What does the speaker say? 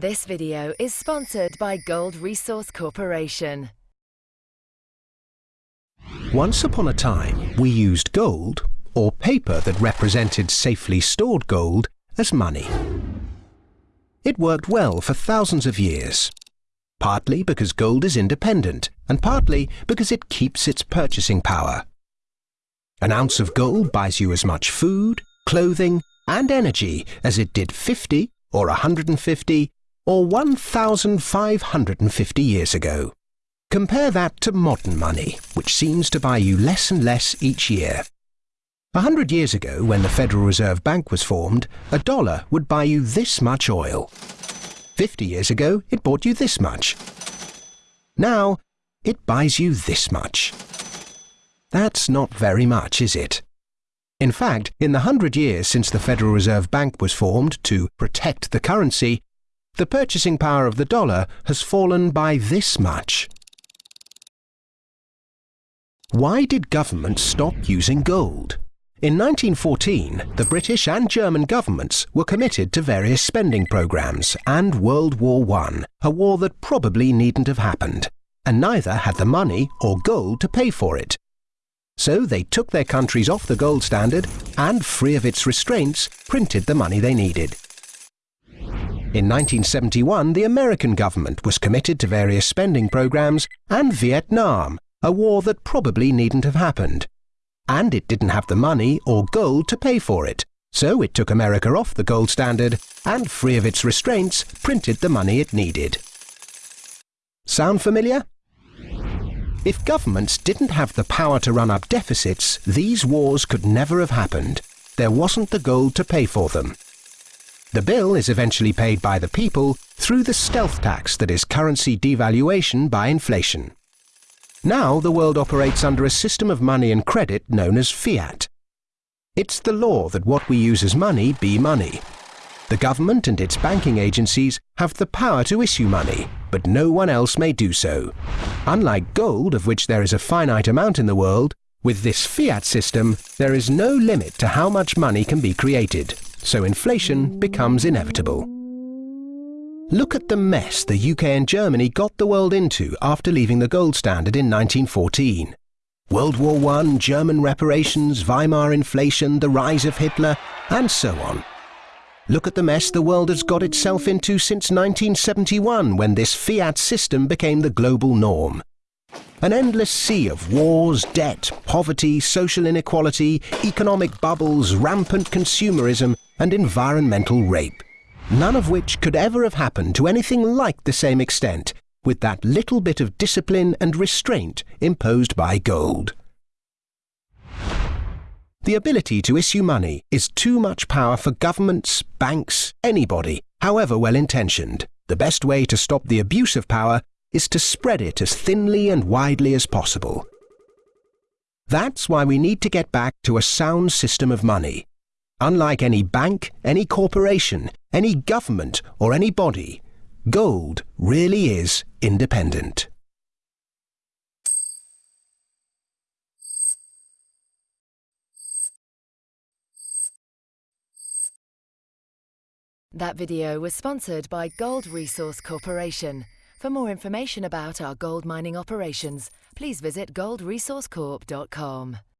This video is sponsored by Gold Resource Corporation. Once upon a time, we used gold, or paper that represented safely stored gold, as money. It worked well for thousands of years, partly because gold is independent, and partly because it keeps its purchasing power. An ounce of gold buys you as much food, clothing, and energy as it did 50 or 150 or 1,550 years ago. Compare that to modern money, which seems to buy you less and less each year. A hundred years ago, when the Federal Reserve Bank was formed, a dollar would buy you this much oil. Fifty years ago, it bought you this much. Now, it buys you this much. That's not very much, is it? In fact, in the hundred years since the Federal Reserve Bank was formed to protect the currency, the purchasing power of the dollar has fallen by this much. Why did governments stop using gold? In 1914, the British and German governments were committed to various spending programs and World War I, a war that probably needn't have happened, and neither had the money or gold to pay for it. So they took their countries off the gold standard and, free of its restraints, printed the money they needed. In 1971, the American government was committed to various spending programs and Vietnam, a war that probably needn't have happened. And it didn't have the money or gold to pay for it, so it took America off the gold standard and, free of its restraints, printed the money it needed. Sound familiar? If governments didn't have the power to run up deficits, these wars could never have happened. There wasn't the gold to pay for them. The bill is eventually paid by the people through the stealth tax that is currency devaluation by inflation. Now the world operates under a system of money and credit known as fiat. It's the law that what we use as money be money. The government and its banking agencies have the power to issue money, but no one else may do so. Unlike gold, of which there is a finite amount in the world, with this fiat system, there is no limit to how much money can be created, so inflation becomes inevitable. Look at the mess the UK and Germany got the world into after leaving the gold standard in 1914. World War I, German reparations, Weimar inflation, the rise of Hitler, and so on. Look at the mess the world has got itself into since 1971 when this fiat system became the global norm. An endless sea of wars, debt, poverty, social inequality, economic bubbles, rampant consumerism and environmental rape. None of which could ever have happened to anything like the same extent with that little bit of discipline and restraint imposed by gold. The ability to issue money is too much power for governments, banks, anybody, however well intentioned. The best way to stop the abuse of power is to spread it as thinly and widely as possible. That's why we need to get back to a sound system of money. Unlike any bank, any corporation, any government, or any body, gold really is independent. That video was sponsored by Gold Resource Corporation. For more information about our gold mining operations, please visit goldresourcecorp.com.